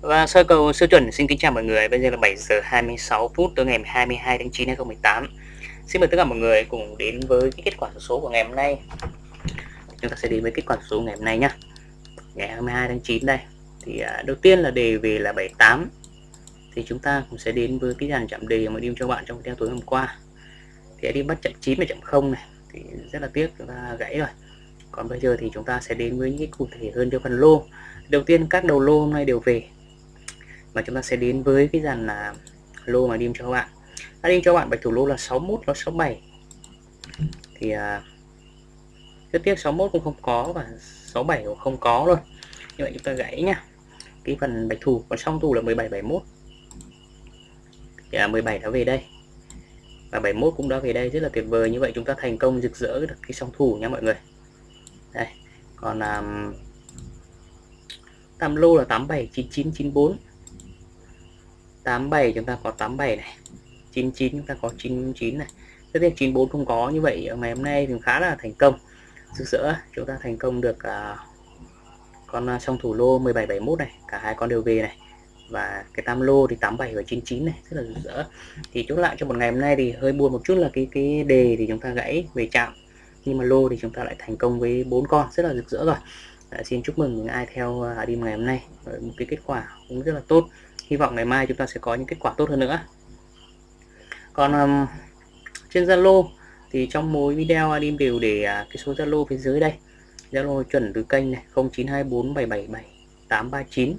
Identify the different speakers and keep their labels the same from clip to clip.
Speaker 1: Và sơ cầu siêu chuẩn xin kính chào mọi người. Bây giờ là 7 giờ 26 phút tối ngày 22 tháng 9 2018. Xin mời tất cả mọi người cùng đến với cái kết quả số của ngày hôm nay. Chúng ta sẽ đến với kết quả số ngày hôm nay nhé. Ngày 22 tháng 9 đây. Thì à, đầu tiên là đề về là 78. Thì chúng ta cũng sẽ đến với cái dàn chạm đề mà đi cho bạn trong video tối hôm qua. Thì đi bắt chậm 9 và chậm 0 này thì rất là tiếc chúng ta gãy rồi. Còn bây giờ thì chúng ta sẽ đến với những cái cụ thể hơn cho phần lô. Đầu tiên các đầu lô hôm nay đều về và chúng ta sẽ đến với cái dàn là lô mà đi cho các bạn. À, đã đi cho các bạn bạch thủ lô là 61 nó 67 thì à, rất tiếc 61 cũng không có và 67 cũng không có luôn. Như vậy chúng ta gãy nhá. Cái phần bạch thủ còn song thủ là 17 71 thì à, 17 đã về đây. Và 71 cũng đã về đây rất là tuyệt vời. Như vậy chúng ta thành công rực rỡ được cái song thủ nha mọi người. Đây còn um, tam lô là 87 99 94 87 chúng ta có 87 này 99 chúng ta có 99 này. Tất nhiên 94 không có như vậy ngày hôm nay thì khá là thành công. Rực rỡ chúng ta thành công được uh, con à, song thủ lô 1771 này cả hai con đều về này. Và cái tam lô thì 87 và 99 này rất là rực rỡ thì chốt lại cho một ngày hôm nay thì hơi buồn một chút là cái cái đề thì chúng ta gãy về chạm. Nhưng mà lô thì chúng ta lại thành công với bốn con rất là rực rỡ rồi. À, xin chúc mừng những ai theo à, đi ngày hôm nay. Một cái kết quả cũng rất là tốt hy vọng ngày mai chúng ta sẽ có những kết quả tốt hơn nữa. Còn um, trên Zalo thì trong mỗi video Adim đều để uh, cái số Zalo phía dưới đây. Zalo chuẩn từ kênh này 0924777839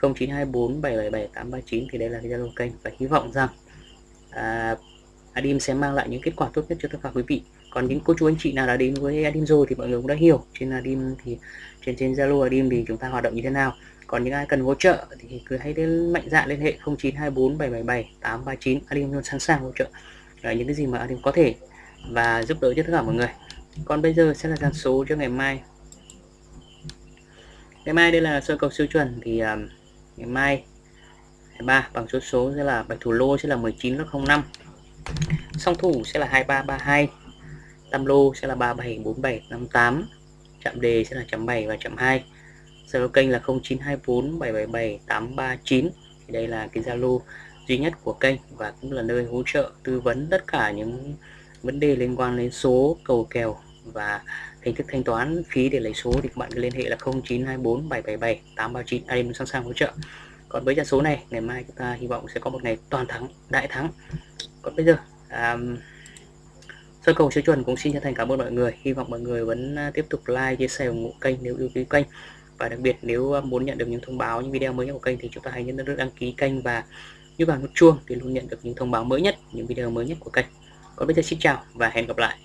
Speaker 1: 0924777839 thì đây là cái Zalo kênh và hy vọng rằng uh, Adim sẽ mang lại những kết quả tốt nhất cho tất cả quý vị. Còn những cô chú anh chị nào đã đến với Adim rồi thì mọi người cũng đã hiểu. Trên Adim thì trên trên Zalo Adim thì chúng ta hoạt động như thế nào. Còn những ai cần hỗ trợ thì cứ hãy đến mạnh dạn liên hệ 0924 777 839 Adim luôn sẵn sàng hỗ trợ. À, những cái gì mà Adim có thể và giúp đỡ cho tất cả mọi người. Còn bây giờ sẽ là dàn số cho ngày mai. Ngày mai đây là sơ cầu siêu chuẩn thì uh, ngày mai ba bằng số số sẽ là bạch thủ lô sẽ là 19 05 song thủ sẽ là 2332 tam lô sẽ là 374758 chạm đề sẽ là chấm 7 và chấm 2 Zalo kênh là 0924 777 839 thì đây là cái Zalo duy nhất của kênh và cũng là nơi hỗ trợ tư vấn tất cả những vấn đề liên quan đến số, cầu kèo và hình thức thanh toán phí để lấy số thì các bạn cứ liên hệ là 0924 777 839 Adim sẵn sàng hỗ trợ. Còn với trận số này, ngày mai chúng ta hy vọng sẽ có một ngày toàn thắng, đại thắng còn bây giờ à, um, sơ cầu siêu chuẩn cũng xin chân thành cảm ơn mọi người. Hy vọng mọi người vẫn à, tiếp tục like chia sẻ ủng hộ kênh nếu yêu quý kênh. Và đặc biệt nếu à, muốn nhận được những thông báo những video mới nhất của kênh thì chúng ta hãy nhấn nút đăng ký kênh và nhấn vào nút chuông để luôn nhận được những thông báo mới nhất những video mới nhất của kênh. Còn bây giờ xin chào và hẹn gặp lại.